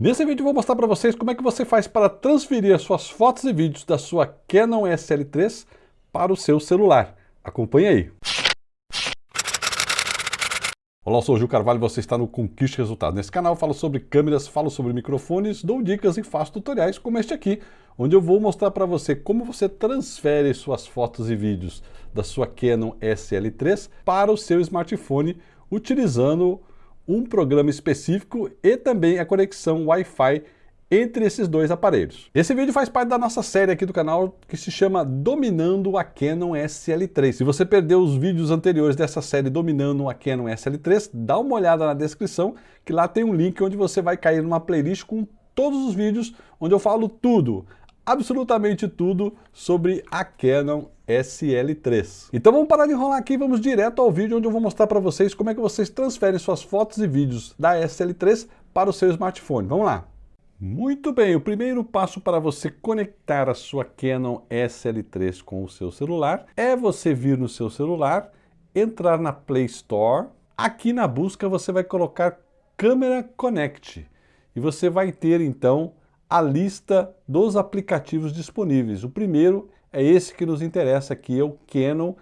Nesse vídeo eu vou mostrar para vocês como é que você faz para transferir as suas fotos e vídeos da sua Canon SL3 para o seu celular. Acompanhe aí. Olá, eu sou o Gil Carvalho e você está no Conquiste Resultado. Nesse canal eu falo sobre câmeras, falo sobre microfones, dou dicas e faço tutoriais como este aqui, onde eu vou mostrar para você como você transfere suas fotos e vídeos da sua Canon SL3 para o seu smartphone utilizando um programa específico e também a conexão Wi-Fi entre esses dois aparelhos. Esse vídeo faz parte da nossa série aqui do canal que se chama Dominando a Canon SL3. Se você perdeu os vídeos anteriores dessa série Dominando a Canon SL3, dá uma olhada na descrição que lá tem um link onde você vai cair numa playlist com todos os vídeos onde eu falo tudo, absolutamente tudo sobre a Canon SL3. Então vamos parar de enrolar aqui e vamos direto ao vídeo onde eu vou mostrar para vocês como é que vocês transferem suas fotos e vídeos da SL3 para o seu smartphone. Vamos lá! Muito bem, o primeiro passo para você conectar a sua Canon SL3 com o seu celular é você vir no seu celular, entrar na Play Store, aqui na busca você vai colocar Câmera Connect e você vai ter então a lista dos aplicativos disponíveis. O primeiro é esse que nos interessa aqui, é o Canon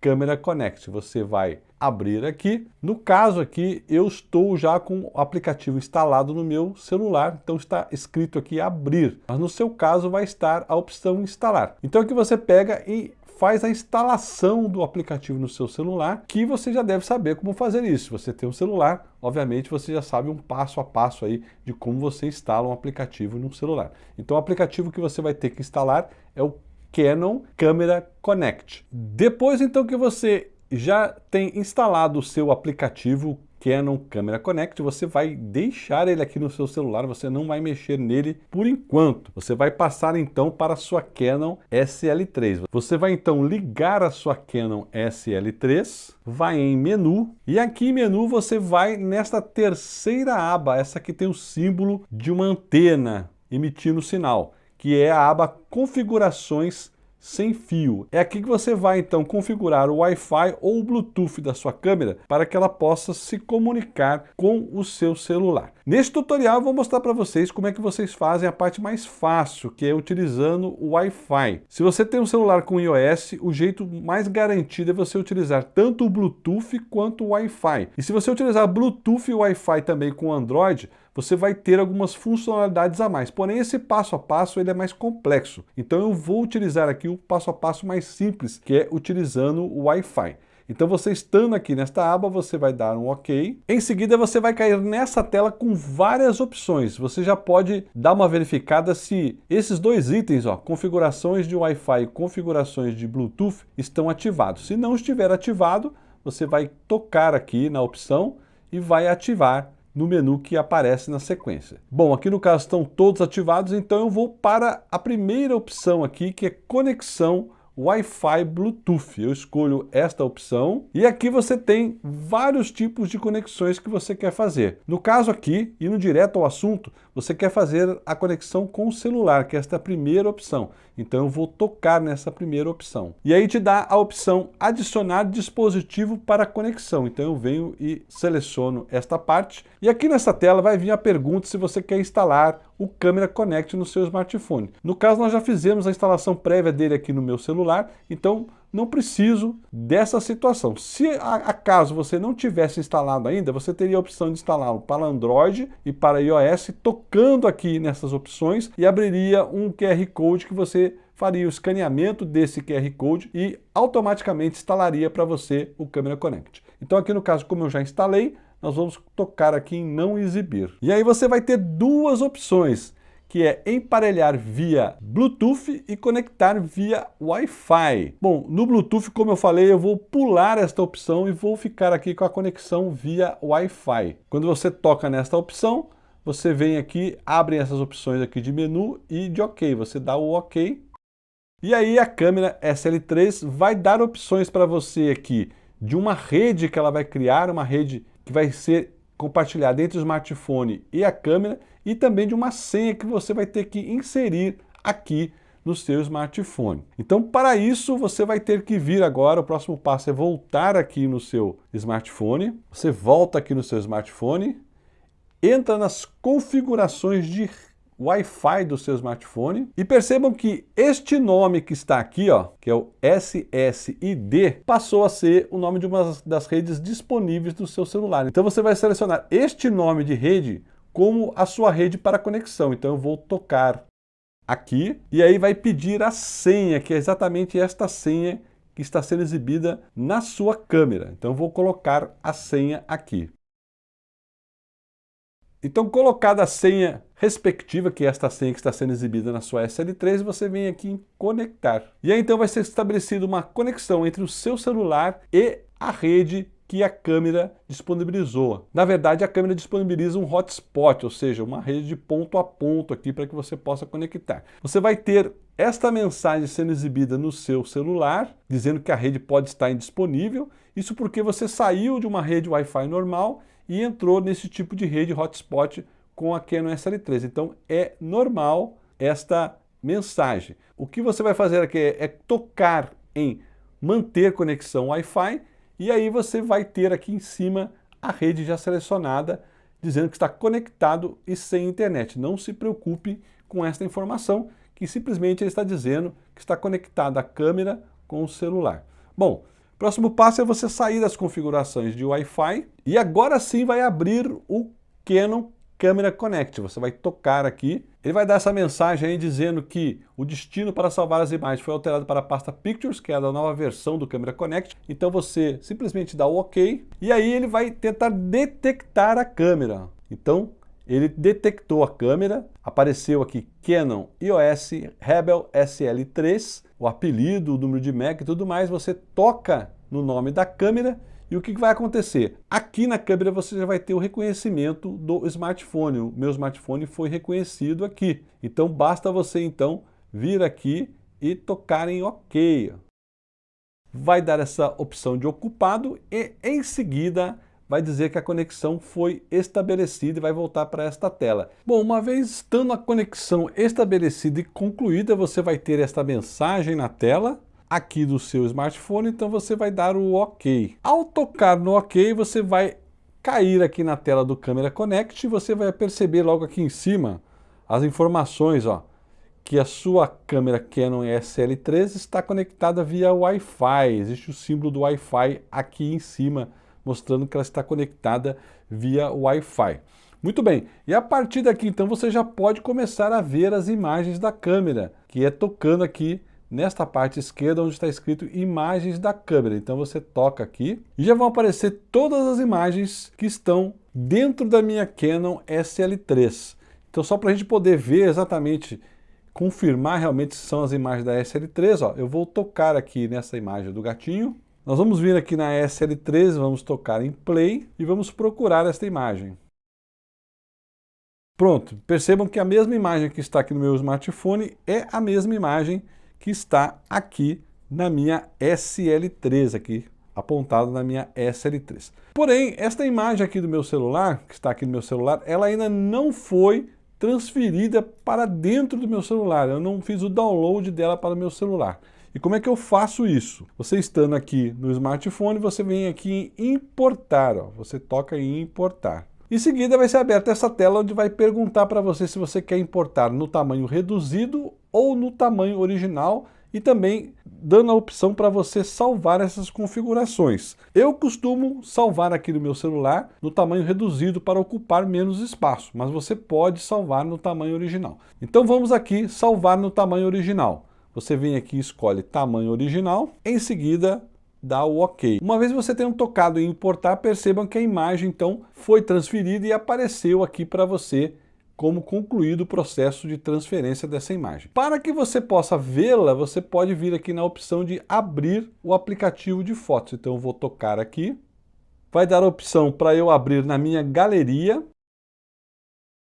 Camera Connect. Você vai abrir aqui. No caso aqui, eu estou já com o aplicativo instalado no meu celular, então está escrito aqui abrir. Mas no seu caso vai estar a opção instalar. Então aqui você pega e faz a instalação do aplicativo no seu celular, que você já deve saber como fazer isso. Você tem um celular, obviamente você já sabe um passo a passo aí de como você instala um aplicativo no celular. Então o aplicativo que você vai ter que instalar é o Canon Camera Connect. Depois então que você já tem instalado o seu aplicativo Canon Camera Connect, você vai deixar ele aqui no seu celular, você não vai mexer nele por enquanto. Você vai passar então para a sua Canon SL3. Você vai então ligar a sua Canon SL3, vai em menu e aqui em menu você vai nesta terceira aba, essa que tem o símbolo de uma antena emitindo sinal, que é a aba configurações sem fio. É aqui que você vai então configurar o Wi-Fi ou o Bluetooth da sua câmera para que ela possa se comunicar com o seu celular. Neste tutorial vou mostrar para vocês como é que vocês fazem a parte mais fácil, que é utilizando o Wi-Fi. Se você tem um celular com iOS, o jeito mais garantido é você utilizar tanto o Bluetooth quanto o Wi-Fi. E se você utilizar Bluetooth e Wi-Fi também com Android, você vai ter algumas funcionalidades a mais. Porém, esse passo a passo ele é mais complexo. Então eu vou utilizar aqui o passo a passo mais simples, que é utilizando o Wi-Fi. Então você estando aqui nesta aba, você vai dar um OK. Em seguida você vai cair nessa tela com várias opções. Você já pode dar uma verificada se esses dois itens, ó, configurações de Wi-Fi e configurações de Bluetooth, estão ativados. Se não estiver ativado, você vai tocar aqui na opção e vai ativar no menu que aparece na sequência. Bom, aqui no caso estão todos ativados, então eu vou para a primeira opção aqui, que é conexão Wi-Fi Bluetooth. Eu escolho esta opção e aqui você tem vários tipos de conexões que você quer fazer. No caso aqui, indo direto ao assunto, você quer fazer a conexão com o celular, que é esta primeira opção. Então eu vou tocar nessa primeira opção. E aí te dá a opção adicionar dispositivo para conexão. Então eu venho e seleciono esta parte. E aqui nessa tela vai vir a pergunta se você quer instalar o Câmera Connect no seu smartphone. No caso, nós já fizemos a instalação prévia dele aqui no meu celular, então não preciso dessa situação. Se acaso você não tivesse instalado ainda, você teria a opção de instalá-lo para Android e para iOS, tocando aqui nessas opções e abriria um QR Code que você faria o escaneamento desse QR Code e automaticamente instalaria para você o Câmera Connect. Então aqui no caso, como eu já instalei, nós vamos tocar aqui em não exibir. E aí você vai ter duas opções, que é emparelhar via Bluetooth e conectar via Wi-Fi. Bom, no Bluetooth, como eu falei, eu vou pular esta opção e vou ficar aqui com a conexão via Wi-Fi. Quando você toca nesta opção, você vem aqui, abre essas opções aqui de menu e de OK. Você dá o OK. E aí a câmera SL3 vai dar opções para você aqui de uma rede que ela vai criar, uma rede que vai ser compartilhada entre o smartphone e a câmera e também de uma senha que você vai ter que inserir aqui no seu smartphone. Então, para isso, você vai ter que vir agora, o próximo passo é voltar aqui no seu smartphone, você volta aqui no seu smartphone, entra nas configurações de Wi-Fi do seu smartphone e percebam que este nome que está aqui, ó, que é o SSID, passou a ser o nome de uma das redes disponíveis do seu celular. Então você vai selecionar este nome de rede como a sua rede para conexão. Então eu vou tocar aqui e aí vai pedir a senha, que é exatamente esta senha que está sendo exibida na sua câmera. Então eu vou colocar a senha aqui. Então, colocada a senha respectiva, que é esta senha que está sendo exibida na sua SL3, você vem aqui em conectar. E aí então vai ser estabelecida uma conexão entre o seu celular e a rede que a câmera disponibilizou. Na verdade, a câmera disponibiliza um hotspot, ou seja, uma rede de ponto a ponto aqui para que você possa conectar. Você vai ter esta mensagem sendo exibida no seu celular, dizendo que a rede pode estar indisponível, isso porque você saiu de uma rede Wi-Fi normal e entrou nesse tipo de rede hotspot com a Canon SL3. Então é normal esta mensagem. O que você vai fazer aqui é, é tocar em manter conexão Wi-Fi e aí você vai ter aqui em cima a rede já selecionada dizendo que está conectado e sem internet. Não se preocupe com esta informação, que simplesmente ele está dizendo que está conectada a câmera com o celular. Bom, Próximo passo é você sair das configurações de Wi-Fi e agora sim vai abrir o Canon Camera Connect. Você vai tocar aqui, ele vai dar essa mensagem aí dizendo que o destino para salvar as imagens foi alterado para a pasta Pictures, que é a da nova versão do Camera Connect. Então você simplesmente dá o OK e aí ele vai tentar detectar a câmera. Então ele detectou a câmera, apareceu aqui Canon EOS Rebel SL3, o apelido, o número de MAC e tudo mais, você toca no nome da câmera e o que vai acontecer? Aqui na câmera você já vai ter o reconhecimento do smartphone. O meu smartphone foi reconhecido aqui. Então basta você então vir aqui e tocar em OK. Vai dar essa opção de ocupado e em seguida vai dizer que a conexão foi estabelecida e vai voltar para esta tela. Bom, uma vez estando a conexão estabelecida e concluída, você vai ter esta mensagem na tela, aqui do seu smartphone, então você vai dar o OK. Ao tocar no OK, você vai cair aqui na tela do Camera Connect e você vai perceber logo aqui em cima as informações, ó, que a sua câmera Canon SL3 está conectada via Wi-Fi. Existe o símbolo do Wi-Fi aqui em cima mostrando que ela está conectada via Wi-Fi. Muito bem, e a partir daqui então você já pode começar a ver as imagens da câmera, que é tocando aqui nesta parte esquerda onde está escrito imagens da câmera. Então você toca aqui e já vão aparecer todas as imagens que estão dentro da minha Canon SL3. Então só para a gente poder ver exatamente, confirmar realmente se são as imagens da SL3, ó, eu vou tocar aqui nessa imagem do gatinho nós vamos vir aqui na SL13, vamos tocar em Play e vamos procurar esta imagem. Pronto, percebam que a mesma imagem que está aqui no meu smartphone é a mesma imagem que está aqui na minha SL3, aqui apontada na minha SL3. Porém, esta imagem aqui do meu celular, que está aqui no meu celular, ela ainda não foi transferida para dentro do meu celular. Eu não fiz o download dela para o meu celular. E como é que eu faço isso? Você estando aqui no smartphone, você vem aqui em importar, ó. você toca em importar. Em seguida vai ser aberta essa tela onde vai perguntar para você se você quer importar no tamanho reduzido ou no tamanho original e também dando a opção para você salvar essas configurações. Eu costumo salvar aqui no meu celular no tamanho reduzido para ocupar menos espaço, mas você pode salvar no tamanho original. Então vamos aqui salvar no tamanho original. Você vem aqui e escolhe tamanho original, em seguida dá o OK. Uma vez você tenha tocado em importar, percebam que a imagem então foi transferida e apareceu aqui para você como concluído o processo de transferência dessa imagem. Para que você possa vê-la, você pode vir aqui na opção de abrir o aplicativo de fotos. Então eu vou tocar aqui, vai dar a opção para eu abrir na minha galeria.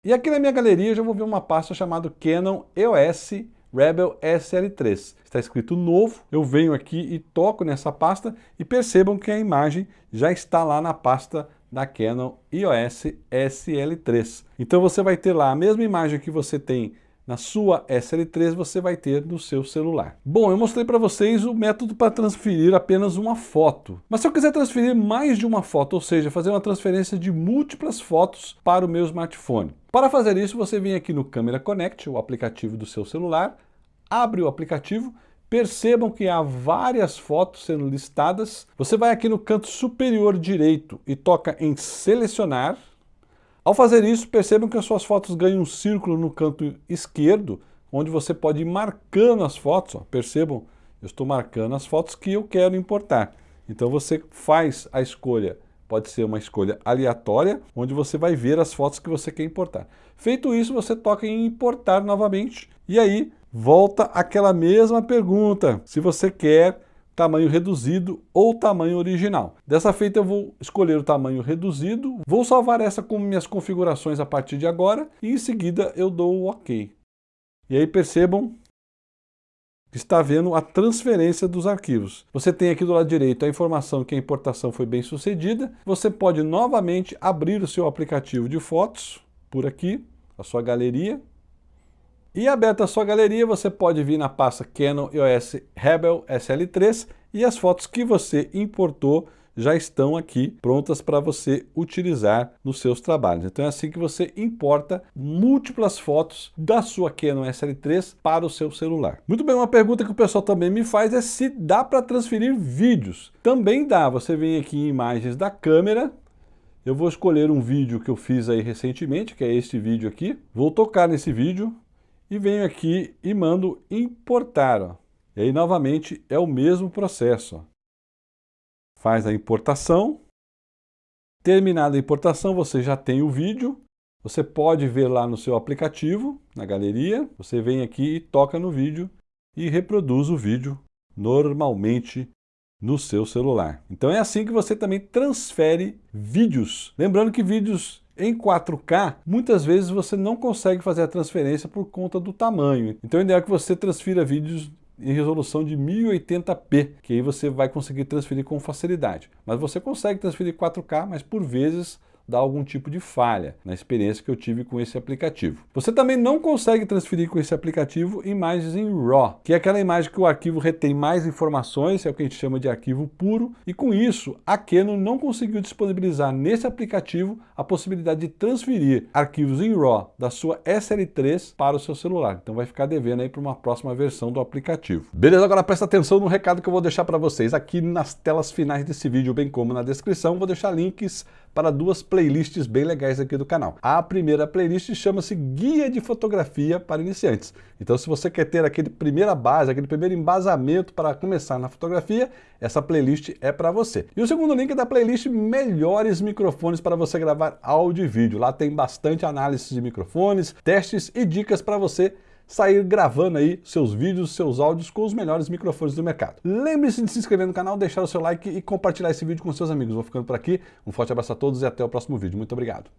E aqui na minha galeria eu já vou ver uma pasta chamada Canon EOS Rebel SL3. Está escrito novo, eu venho aqui e toco nessa pasta e percebam que a imagem já está lá na pasta da Canon EOS SL3. Então você vai ter lá a mesma imagem que você tem na sua SL3 você vai ter no seu celular. Bom, eu mostrei para vocês o método para transferir apenas uma foto. Mas se eu quiser transferir mais de uma foto, ou seja, fazer uma transferência de múltiplas fotos para o meu smartphone. Para fazer isso, você vem aqui no Camera Connect, o aplicativo do seu celular, abre o aplicativo, percebam que há várias fotos sendo listadas. Você vai aqui no canto superior direito e toca em selecionar, ao fazer isso, percebam que as suas fotos ganham um círculo no canto esquerdo, onde você pode ir marcando as fotos. Ó. Percebam, eu estou marcando as fotos que eu quero importar. Então você faz a escolha, pode ser uma escolha aleatória, onde você vai ver as fotos que você quer importar. Feito isso, você toca em importar novamente, e aí volta aquela mesma pergunta, se você quer tamanho reduzido ou tamanho original. Dessa feita eu vou escolher o tamanho reduzido, vou salvar essa com minhas configurações a partir de agora e em seguida eu dou o OK. E aí percebam que está vendo a transferência dos arquivos. Você tem aqui do lado direito a informação que a importação foi bem sucedida. Você pode novamente abrir o seu aplicativo de fotos por aqui, a sua galeria, e aberta a sua galeria, você pode vir na pasta Canon EOS Rebel SL3 e as fotos que você importou já estão aqui prontas para você utilizar nos seus trabalhos. Então é assim que você importa múltiplas fotos da sua Canon SL3 para o seu celular. Muito bem, uma pergunta que o pessoal também me faz é se dá para transferir vídeos. Também dá, você vem aqui em imagens da câmera, eu vou escolher um vídeo que eu fiz aí recentemente, que é este vídeo aqui. Vou tocar nesse vídeo, e venho aqui e mando importar. Ó. E aí, novamente, é o mesmo processo. Ó. Faz a importação. Terminada a importação, você já tem o vídeo. Você pode ver lá no seu aplicativo, na galeria. Você vem aqui e toca no vídeo e reproduz o vídeo normalmente no seu celular. Então é assim que você também transfere vídeos. Lembrando que vídeos em 4K, muitas vezes você não consegue fazer a transferência por conta do tamanho. Então o ideal é que você transfira vídeos em resolução de 1080p, que aí você vai conseguir transferir com facilidade. Mas você consegue transferir 4K, mas por vezes dá algum tipo de falha na experiência que eu tive com esse aplicativo. Você também não consegue transferir com esse aplicativo imagens em RAW, que é aquela imagem que o arquivo retém mais informações, é o que a gente chama de arquivo puro, e com isso a Canon não conseguiu disponibilizar nesse aplicativo a possibilidade de transferir arquivos em RAW da sua SL3 para o seu celular. Então vai ficar devendo aí para uma próxima versão do aplicativo. Beleza, agora presta atenção no recado que eu vou deixar para vocês aqui nas telas finais desse vídeo, bem como na descrição, vou deixar links para duas playlists bem legais aqui do canal. A primeira playlist chama-se Guia de Fotografia para Iniciantes. Então se você quer ter aquele primeira base, aquele primeiro embasamento para começar na fotografia, essa playlist é para você. E o segundo link é da playlist Melhores Microfones para você gravar áudio e vídeo. Lá tem bastante análise de microfones, testes e dicas para você sair gravando aí seus vídeos, seus áudios com os melhores microfones do mercado. Lembre-se de se inscrever no canal, deixar o seu like e compartilhar esse vídeo com seus amigos. Vou ficando por aqui, um forte abraço a todos e até o próximo vídeo. Muito obrigado.